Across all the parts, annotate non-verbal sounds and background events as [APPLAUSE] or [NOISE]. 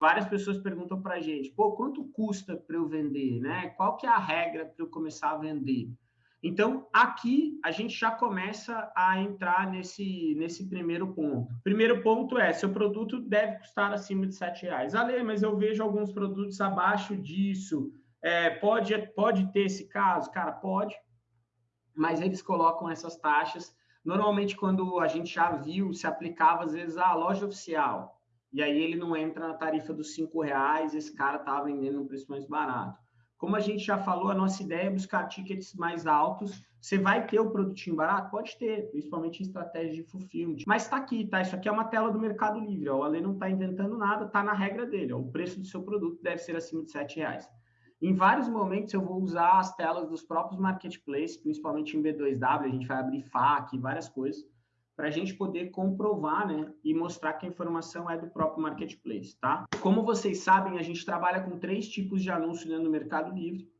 Várias pessoas perguntam para a gente, pô, quanto custa para eu vender, né? Qual que é a regra para eu começar a vender? Então, aqui a gente já começa a entrar nesse, nesse primeiro ponto. Primeiro ponto é, seu produto deve custar acima de R$ reais. Ale, mas eu vejo alguns produtos abaixo disso. É, pode, pode ter esse caso? Cara, pode. Mas eles colocam essas taxas. Normalmente, quando a gente já viu, se aplicava, às vezes, a loja oficial. E aí ele não entra na tarifa dos R$ reais, esse cara está vendendo um preço mais barato. Como a gente já falou, a nossa ideia é buscar tickets mais altos. Você vai ter o produtinho barato? Pode ter, principalmente em estratégia de fulfillment. Mas está aqui, tá? Isso aqui é uma tela do Mercado Livre. Ó. O Ale não está inventando nada, está na regra dele. Ó. O preço do seu produto deve ser acima de R$ reais. Em vários momentos eu vou usar as telas dos próprios marketplaces, principalmente em B2W, a gente vai abrir FAQ, várias coisas para a gente poder comprovar né, e mostrar que a informação é do próprio marketplace, tá? Como vocês sabem, a gente trabalha com três tipos de anúncio né, no Mercado Livre: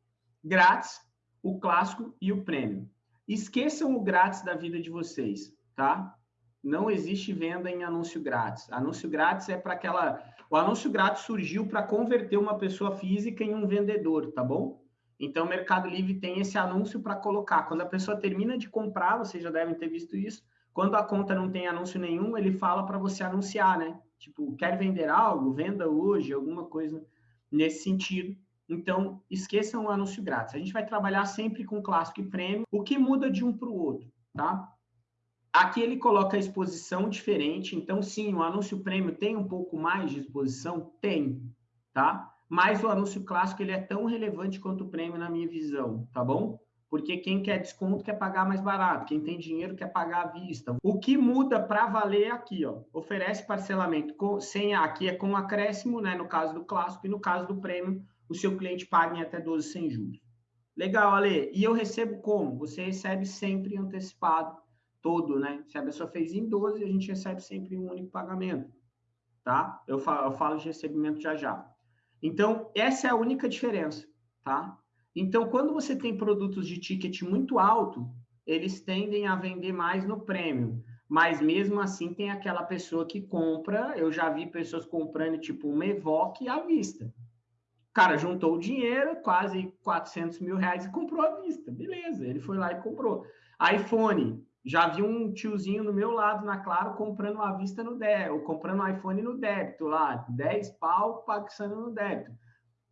grátis, o clássico e o prêmio. Esqueçam o grátis da vida de vocês, tá? Não existe venda em anúncio grátis. Anúncio grátis é para aquela. O anúncio grátis surgiu para converter uma pessoa física em um vendedor, tá bom? Então, o Mercado Livre tem esse anúncio para colocar. Quando a pessoa termina de comprar, vocês já devem ter visto isso, quando a conta não tem anúncio nenhum, ele fala para você anunciar, né? Tipo, quer vender algo? Venda hoje, alguma coisa nesse sentido. Então, esqueçam o anúncio grátis. A gente vai trabalhar sempre com clássico e prêmio. O que muda de um para o outro, tá? Aqui ele coloca a exposição diferente. Então, sim, o anúncio prêmio tem um pouco mais de exposição? Tem, tá? Mas o anúncio clássico ele é tão relevante quanto o prêmio na minha visão, tá bom? Porque quem quer desconto quer pagar mais barato, quem tem dinheiro quer pagar à vista. O que muda para valer é aqui, ó, oferece parcelamento com, sem aqui é com acréscimo, né, no caso do clássico e no caso do prêmio, o seu cliente paga em até 12 sem juros. Legal, Ale. E eu recebo como? Você recebe sempre antecipado todo, né? Se a pessoa fez em 12, a gente recebe sempre um único pagamento, tá? Eu falo, eu falo de recebimento já já. Então, essa é a única diferença, tá? Então, quando você tem produtos de ticket muito alto, eles tendem a vender mais no prêmio. Mas mesmo assim, tem aquela pessoa que compra. Eu já vi pessoas comprando tipo um Evoque à vista. O cara juntou o dinheiro, quase 400 mil reais, e comprou à vista. Beleza, ele foi lá e comprou. iPhone, já vi um tiozinho no meu lado na Claro comprando à vista no débito, comprando um iPhone no débito lá, 10 pau pagando no débito.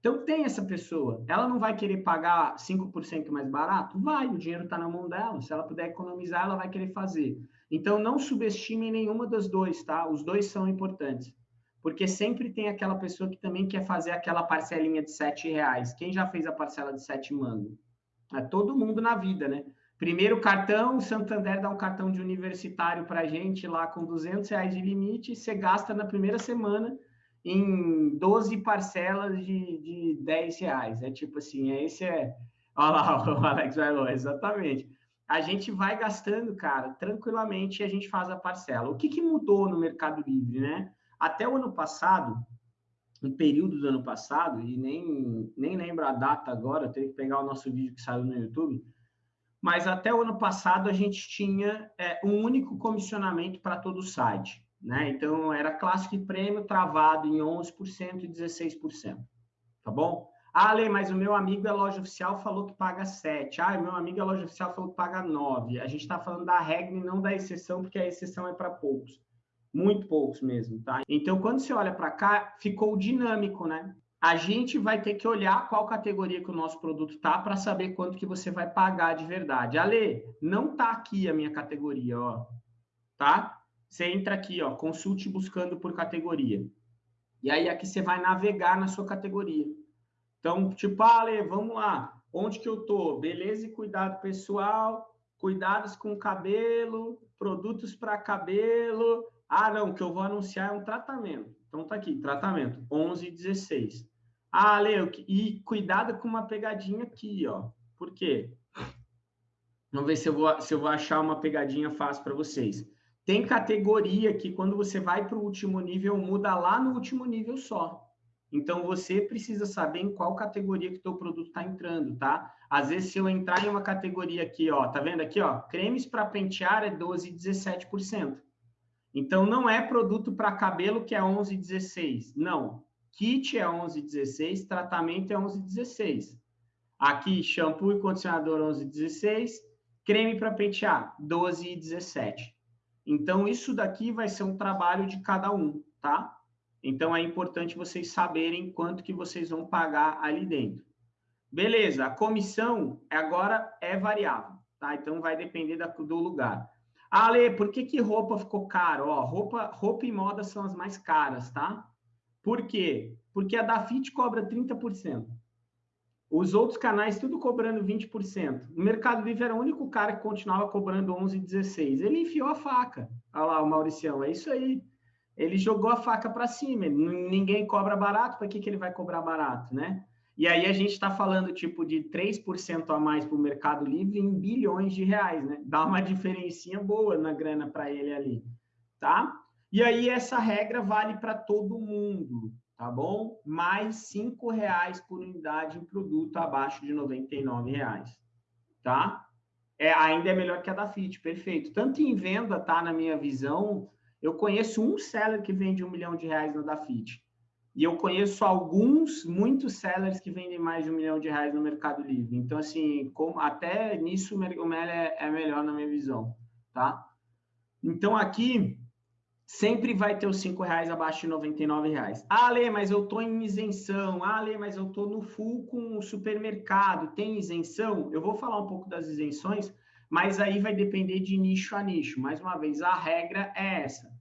Então, tem essa pessoa. Ela não vai querer pagar 5% mais barato? Vai, o dinheiro está na mão dela. Se ela puder economizar, ela vai querer fazer. Então, não subestime nenhuma das dois, tá? Os dois são importantes. Porque sempre tem aquela pessoa que também quer fazer aquela parcelinha de sete reais. Quem já fez a parcela de sete mango? É todo mundo na vida, né? Primeiro cartão, o Santander dá um cartão de universitário para gente lá com 200 reais de limite, você gasta na primeira semana, em 12 parcelas de, de 10 reais. É tipo assim, é esse é. [LAUGHS] Olha lá, o Alex vai exatamente. A gente vai gastando, cara, tranquilamente e a gente faz a parcela. O que, que mudou no Mercado Livre, né? Até o ano passado, no período do ano passado, e nem, nem lembro a data agora, eu tenho que pegar o nosso vídeo que saiu no YouTube, mas até o ano passado a gente tinha é, um único comissionamento para todo o site. Né? Então, era clássico e prêmio travado em 11% e 16%. Tá bom? Ah, Ale, mas o meu amigo da loja oficial falou que paga 7. Ah, o meu amigo da loja oficial falou que paga 9. A gente está falando da regra e não da exceção, porque a exceção é para poucos. Muito poucos mesmo, tá? Então, quando você olha para cá, ficou dinâmico, né? A gente vai ter que olhar qual categoria que o nosso produto tá para saber quanto que você vai pagar de verdade. Ale, não tá aqui a minha categoria, ó. Tá? Você entra aqui, ó, consulte buscando por categoria. E aí aqui você vai navegar na sua categoria. Então, tipo, ah, Ale, vamos lá. Onde que eu tô? Beleza e cuidado pessoal, cuidados com cabelo, produtos para cabelo. Ah, não, o que eu vou anunciar é um tratamento. Então tá aqui, tratamento, 11 e 16. Ah, Ale, e cuidado com uma pegadinha aqui, ó. Por quê? Vamos ver se eu vou, se eu vou achar uma pegadinha fácil para vocês. Tem categoria que quando você vai para o último nível, muda lá no último nível só. Então, você precisa saber em qual categoria que o teu produto está entrando, tá? Às vezes, se eu entrar em uma categoria aqui, ó, tá vendo aqui, ó, cremes para pentear é 12, 17%. Então, não é produto para cabelo que é 11, 16. Não. kit é 11,16, tratamento é 11,16. Aqui, shampoo e condicionador 11,16, creme para pentear 12,17. Então, isso daqui vai ser um trabalho de cada um, tá? Então, é importante vocês saberem quanto que vocês vão pagar ali dentro. Beleza, a comissão agora é variável, tá? Então, vai depender do lugar. Ale, por que, que roupa ficou caro? Ó, roupa, roupa e moda são as mais caras, tá? Por quê? Porque a da Fit cobra 30%. Os outros canais tudo cobrando 20%. O Mercado Livre era o único cara que continuava cobrando 11, 16. Ele enfiou a faca. Olha lá o Mauricião, é isso aí. Ele jogou a faca para cima. Ninguém cobra barato, para que, que ele vai cobrar barato, né? E aí a gente está falando tipo de 3% a mais para o Mercado Livre em bilhões de reais, né? Dá uma diferencinha boa na grana para ele ali, tá? E aí essa regra vale para todo mundo, tá bom? Mais cinco reais por unidade em produto abaixo de R$ reais, tá? É, ainda é melhor que a da Fit, perfeito. Tanto em venda, tá? Na minha visão, eu conheço um seller que vende um milhão de reais na da Fit. E eu conheço alguns, muitos sellers que vendem mais de um milhão de reais no Mercado Livre. Então, assim, como, até nisso o Mel é, é melhor na minha visão, tá? Então, aqui, sempre vai ter os cinco reais abaixo de 99 reais. Ah, Lê, mas eu tô em isenção. Ah, Lê, mas eu tô no full com o supermercado. Tem isenção? Eu vou falar um pouco das isenções, mas aí vai depender de nicho a nicho. Mais uma vez, a regra é essa